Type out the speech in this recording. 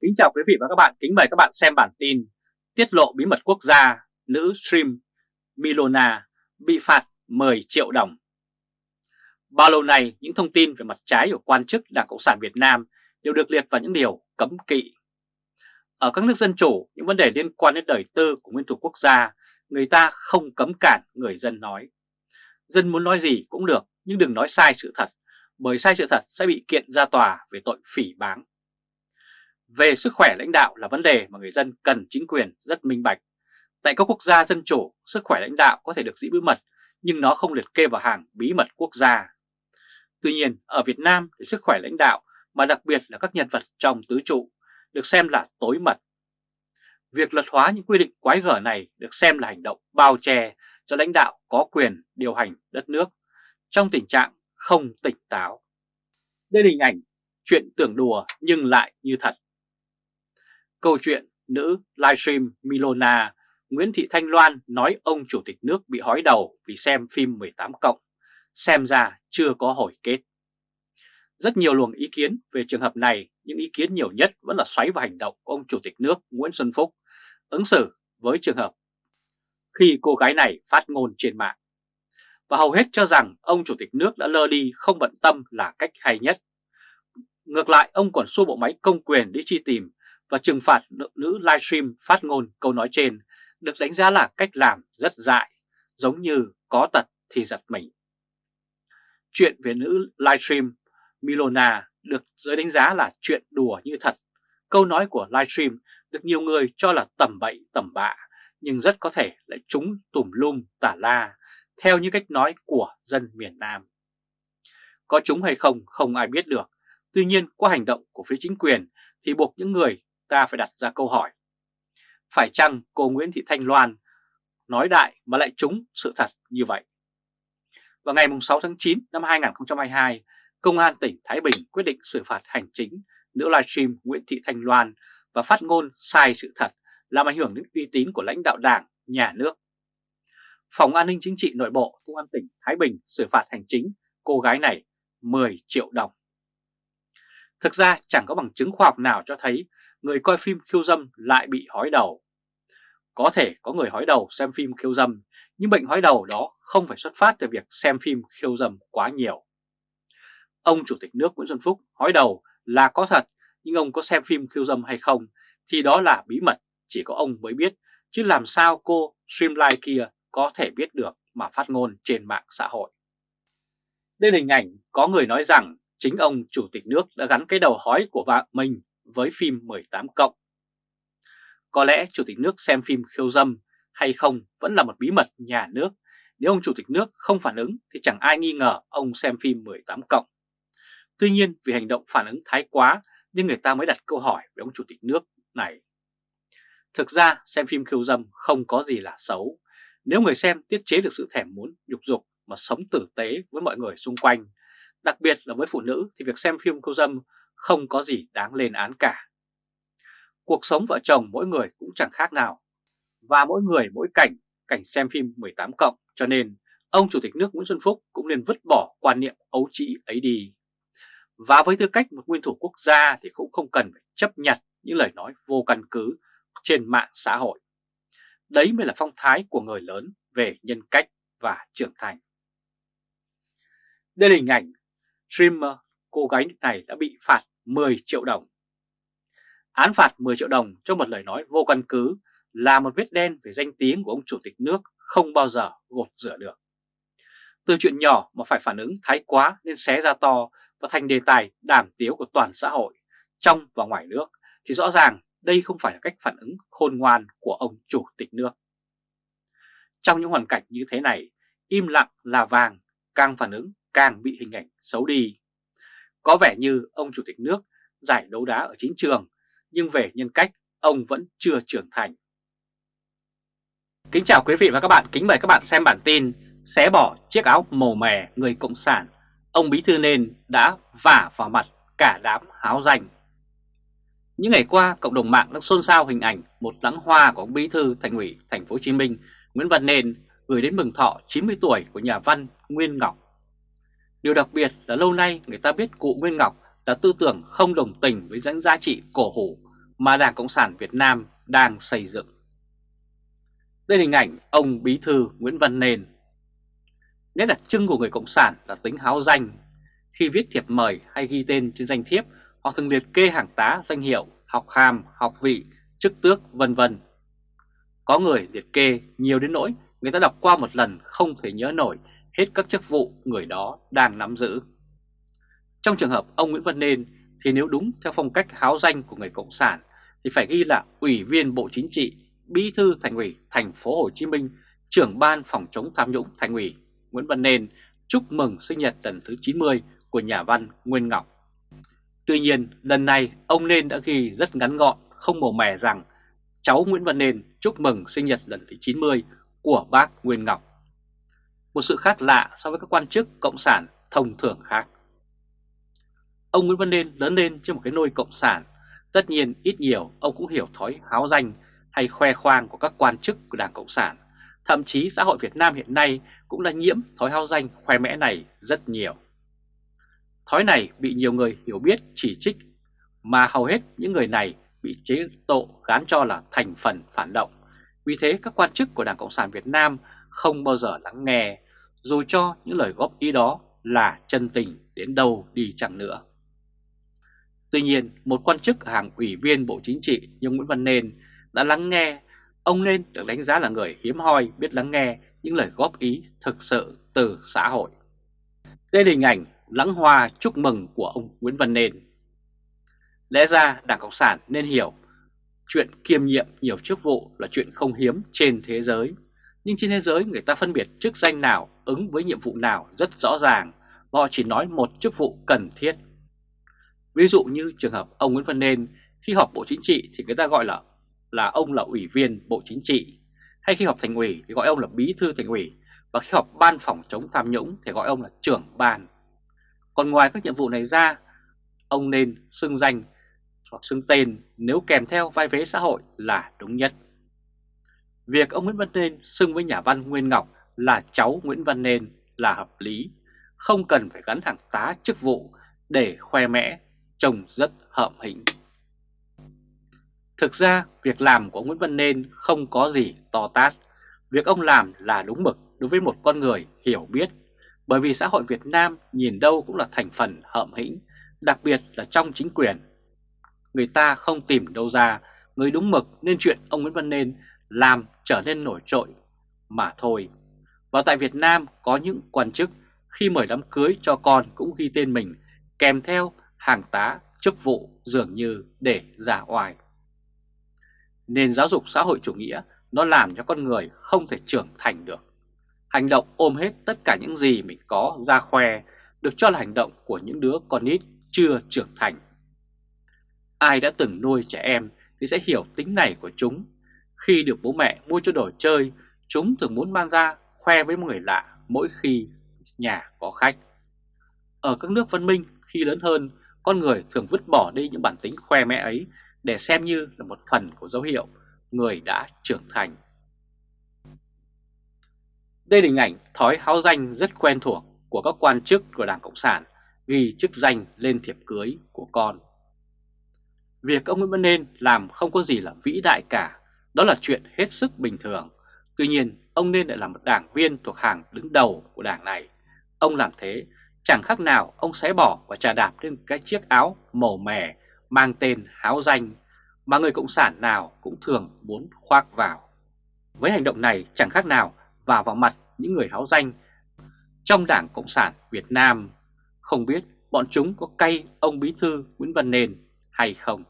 Kính chào quý vị và các bạn, kính mời các bạn xem bản tin Tiết lộ bí mật quốc gia, nữ stream Milona bị phạt 10 triệu đồng Bao lâu nay, những thông tin về mặt trái của quan chức Đảng Cộng sản Việt Nam đều được liệt vào những điều cấm kỵ. Ở các nước dân chủ, những vấn đề liên quan đến đời tư của nguyên thủ quốc gia, người ta không cấm cản người dân nói. Dân muốn nói gì cũng được, nhưng đừng nói sai sự thật, bởi sai sự thật sẽ bị kiện ra tòa về tội phỉ báng. Về sức khỏe lãnh đạo là vấn đề mà người dân cần chính quyền rất minh bạch. Tại các quốc gia dân chủ, sức khỏe lãnh đạo có thể được giữ bí mật, nhưng nó không liệt kê vào hàng bí mật quốc gia. Tuy nhiên, ở Việt Nam thì sức khỏe lãnh đạo, mà đặc biệt là các nhân vật trong tứ trụ, được xem là tối mật. Việc luật hóa những quy định quái gở này được xem là hành động bao che cho lãnh đạo có quyền điều hành đất nước trong tình trạng không tỉnh táo. Đây là hình ảnh chuyện tưởng đùa nhưng lại như thật. Câu chuyện nữ livestream Milona Nguyễn Thị Thanh Loan nói ông chủ tịch nước bị hói đầu vì xem phim 18 cộng, xem ra chưa có hồi kết. Rất nhiều luồng ý kiến về trường hợp này, những ý kiến nhiều nhất vẫn là xoáy vào hành động của ông chủ tịch nước Nguyễn Xuân Phúc ứng xử với trường hợp khi cô gái này phát ngôn trên mạng. Và hầu hết cho rằng ông chủ tịch nước đã lơ đi không bận tâm là cách hay nhất. Ngược lại, ông còn xua bộ máy công quyền để chi tìm và trừng phạt nữ livestream phát ngôn câu nói trên được đánh giá là cách làm rất dại, giống như có tật thì giật mình. Chuyện về nữ livestream Milona được giới đánh giá là chuyện đùa như thật. Câu nói của livestream được nhiều người cho là tầm bậy tầm bạ, nhưng rất có thể lại trúng tùm lum tả la, theo như cách nói của dân miền Nam. Có chúng hay không không ai biết được, tuy nhiên qua hành động của phía chính quyền thì buộc những người ta phải đặt ra câu hỏi. Phải chăng cô Nguyễn Thị Thanh Loan nói đại mà lại trúng sự thật như vậy? Vào ngày 6 tháng 9 năm 2022, Công an tỉnh Thái Bình quyết định xử phạt hành chính nữ livestream Nguyễn Thị Thanh Loan và phát ngôn sai sự thật làm ảnh hưởng đến uy tín của lãnh đạo đảng, nhà nước. Phòng An ninh Chính trị Nội bộ Công an tỉnh Thái Bình xử phạt hành chính cô gái này 10 triệu đồng. Thực ra chẳng có bằng chứng khoa học nào cho thấy người coi phim khiêu dâm lại bị hói đầu. Có thể có người hói đầu xem phim khiêu dâm, nhưng bệnh hói đầu đó không phải xuất phát từ việc xem phim khiêu dâm quá nhiều. Ông Chủ tịch nước Nguyễn Xuân Phúc hói đầu là có thật, nhưng ông có xem phim khiêu dâm hay không thì đó là bí mật, chỉ có ông mới biết, chứ làm sao cô Streamline kia có thể biết được mà phát ngôn trên mạng xã hội. Đây là hình ảnh có người nói rằng chính ông Chủ tịch nước đã gắn cái đầu hói của vợ mình với phim 18 cộng. Có lẽ Chủ tịch nước xem phim khiêu dâm hay không vẫn là một bí mật nhà nước. Nếu ông Chủ tịch nước không phản ứng thì chẳng ai nghi ngờ ông xem phim 18 cộng. Tuy nhiên vì hành động phản ứng thái quá nên người ta mới đặt câu hỏi về ông Chủ tịch nước này. Thực ra xem phim khiêu dâm không có gì là xấu. Nếu người xem tiết chế được sự thèm muốn dục dục mà sống tử tế với mọi người xung quanh, đặc biệt là với phụ nữ thì việc xem phim khiêu dâm không có gì đáng lên án cả. Cuộc sống vợ chồng mỗi người cũng chẳng khác nào, và mỗi người mỗi cảnh, cảnh xem phim 18 cộng, cho nên ông Chủ tịch nước Nguyễn Xuân Phúc cũng nên vứt bỏ quan niệm ấu trĩ ấy đi. Và với tư cách một nguyên thủ quốc gia thì cũng không cần phải chấp nhận những lời nói vô căn cứ trên mạng xã hội. Đấy mới là phong thái của người lớn về nhân cách và trưởng thành. Đây là hình ảnh streamer cô gái này đã bị phạt 10 triệu đồng. Án phạt 10 triệu đồng cho một lời nói vô căn cứ là một vết đen về danh tiếng của ông Chủ tịch nước không bao giờ gột rửa được. Từ chuyện nhỏ mà phải phản ứng thái quá nên xé ra to và thành đề tài đàm tiếu của toàn xã hội, trong và ngoài nước, thì rõ ràng đây không phải là cách phản ứng khôn ngoan của ông Chủ tịch nước. Trong những hoàn cảnh như thế này, im lặng là vàng, càng phản ứng càng bị hình ảnh xấu đi. Có vẻ như ông Chủ tịch nước giải đấu đá ở chính trường, nhưng về nhân cách ông vẫn chưa trưởng thành. Kính chào quý vị và các bạn, kính mời các bạn xem bản tin Xé bỏ chiếc áo màu mè người Cộng sản, ông Bí Thư Nên đã vả vào mặt cả đám háo danh. Những ngày qua, cộng đồng mạng đang xôn xao hình ảnh một lãng hoa của ông Bí Thư Thành ủy Thành phố Hồ Chí Minh Nguyễn Văn Nên gửi đến mừng thọ 90 tuổi của nhà văn Nguyên Ngọc. Điều đặc biệt là lâu nay người ta biết cụ Nguyên Ngọc là tư tưởng không đồng tình với những giá trị cổ hủ mà Đảng Cộng sản Việt Nam đang xây dựng. Đây là hình ảnh ông Bí Thư Nguyễn Văn Nền. Nét đặc trưng của người Cộng sản là tính háo danh. Khi viết thiệp mời hay ghi tên trên danh thiếp, họ thường liệt kê hàng tá, danh hiệu, học hàm, học vị, chức tước, vân vân. Có người liệt kê nhiều đến nỗi người ta đọc qua một lần không thể nhớ nổi hết các chức vụ người đó đang nắm giữ. Trong trường hợp ông Nguyễn Văn Nên thì nếu đúng theo phong cách háo danh của người Cộng sản thì phải ghi là Ủy viên Bộ Chính trị, Bí thư Thành ủy Thành phố Hồ Chí Minh, trưởng ban phòng chống tham nhũng Thành ủy Nguyễn Văn Nên chúc mừng sinh nhật lần thứ 90 của nhà văn Nguyên Ngọc. Tuy nhiên, lần này ông Nên đã ghi rất ngắn gọn, không màu mè rằng cháu Nguyễn Văn Nên chúc mừng sinh nhật lần thứ 90 của bác Nguyên Ngọc. Một sự khác lạ so với các quan chức cộng sản thông thường khác. Ông Nguyễn Văn Nên lớn lên trên một cái nôi cộng sản, tất nhiên ít nhiều ông cũng hiểu thói háo danh hay khoe khoang của các quan chức của Đảng Cộng sản. Thậm chí xã hội Việt Nam hiện nay cũng đã nhiễm thói háo danh khoe mẽ này rất nhiều. Thói này bị nhiều người hiểu biết chỉ trích, mà hầu hết những người này bị chế độ gán cho là thành phần phản động. Vì thế các quan chức của Đảng Cộng sản Việt Nam không bao giờ lắng nghe, dù cho những lời góp ý đó là chân tình đến đâu đi chẳng nữa. Tuy nhiên, một quan chức hàng ủy viên Bộ Chính trị như Nguyễn Văn Nên đã lắng nghe, ông Nên được đánh giá là người hiếm hoi biết lắng nghe những lời góp ý thực sự từ xã hội. Đây là hình ảnh lãng hoa chúc mừng của ông Nguyễn Văn Nên. Lẽ ra Đảng Cộng sản nên hiểu chuyện kiêm nhiệm nhiều chức vụ là chuyện không hiếm trên thế giới. Nhưng trên thế giới người ta phân biệt chức danh nào ứng với nhiệm vụ nào rất rõ ràng, họ chỉ nói một chức vụ cần thiết. Ví dụ như trường hợp ông Nguyễn Văn Nên khi họp Bộ Chính trị thì người ta gọi là là ông là ủy viên Bộ Chính trị, hay khi họp thành ủy thì gọi ông là bí thư thành ủy, và khi họp ban phòng chống tham nhũng thì gọi ông là trưởng ban. Còn ngoài các nhiệm vụ này ra, ông nên xưng danh hoặc xưng tên nếu kèm theo vai vế xã hội là đúng nhất. Việc ông Nguyễn Văn Nên xưng với nhà văn Nguyên Ngọc là cháu Nguyễn Văn Nên là hợp lý, không cần phải gắn hàng tá chức vụ để khoe mẽ, trông rất hợm hĩnh. Thực ra, việc làm của Nguyễn Văn Nên không có gì to tát. Việc ông làm là đúng mực đối với một con người hiểu biết, bởi vì xã hội Việt Nam nhìn đâu cũng là thành phần hợm hĩnh, đặc biệt là trong chính quyền. Người ta không tìm đâu ra người đúng mực nên chuyện ông Nguyễn Văn Nên làm trở nên nổi trội mà thôi. Và tại Việt Nam có những quan chức khi mời đám cưới cho con cũng ghi tên mình kèm theo hàng tá, chức vụ dường như để giả oai. Nền giáo dục xã hội chủ nghĩa nó làm cho con người không thể trưởng thành được. Hành động ôm hết tất cả những gì mình có ra khoe được cho là hành động của những đứa con nít chưa trưởng thành. Ai đã từng nuôi trẻ em thì sẽ hiểu tính này của chúng. Khi được bố mẹ mua cho đồ chơi, chúng thường muốn mang ra khoe với người lạ mỗi khi nhà có khách. Ở các nước văn minh, khi lớn hơn, con người thường vứt bỏ đi những bản tính khoe mẽ ấy để xem như là một phần của dấu hiệu người đã trưởng thành. Đây là hình ảnh thói háo danh rất quen thuộc của các quan chức của Đảng Cộng sản ghi chức danh lên thiệp cưới của con. Việc ông Nguyễn Văn Nên làm không có gì là vĩ đại cả, đó là chuyện hết sức bình thường. Tuy nhiên, ông Nên lại là một đảng viên thuộc hàng đứng đầu của đảng này. Ông làm thế chẳng khác nào ông xé bỏ và trà đạp lên cái chiếc áo màu mè mang tên háo danh mà người Cộng sản nào cũng thường muốn khoác vào. Với hành động này chẳng khác nào vào vào mặt những người háo danh trong Đảng Cộng sản Việt Nam. Không biết bọn chúng có cay ông Bí Thư Nguyễn Văn Nền hay không?